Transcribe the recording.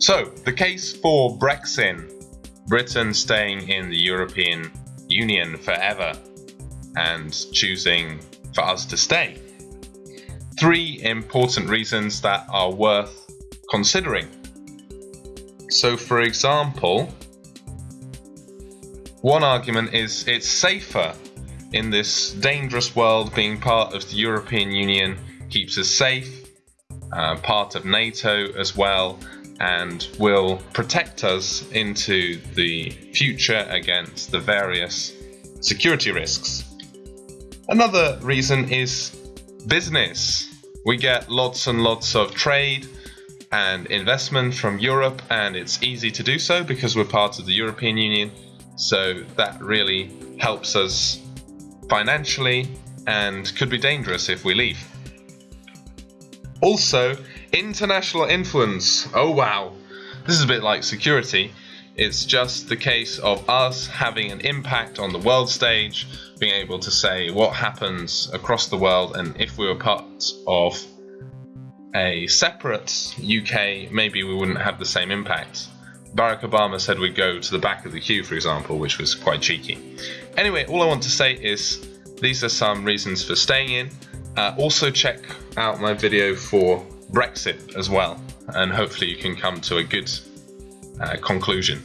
So, the case for Brexit, Britain staying in the European Union forever and choosing for us to stay. Three important reasons that are worth considering. So, for example, one argument is it's safer in this dangerous world being part of the European Union keeps us safe, uh, part of NATO as well, and will protect us into the future against the various security risks. Another reason is business. We get lots and lots of trade and investment from Europe, and it's easy to do so because we're part of the European Union. So that really helps us financially and could be dangerous if we leave. Also, international influence. Oh wow, this is a bit like security. It's just the case of us having an impact on the world stage, being able to say what happens across the world, and if we were part of a separate UK, maybe we wouldn't have the same impact. Barack Obama said we'd go to the back of the queue, for example, which was quite cheeky. Anyway, all I want to say is these are some reasons for staying in. Uh, also, check out my video for Brexit as well, and hopefully, you can come to a good uh, conclusion.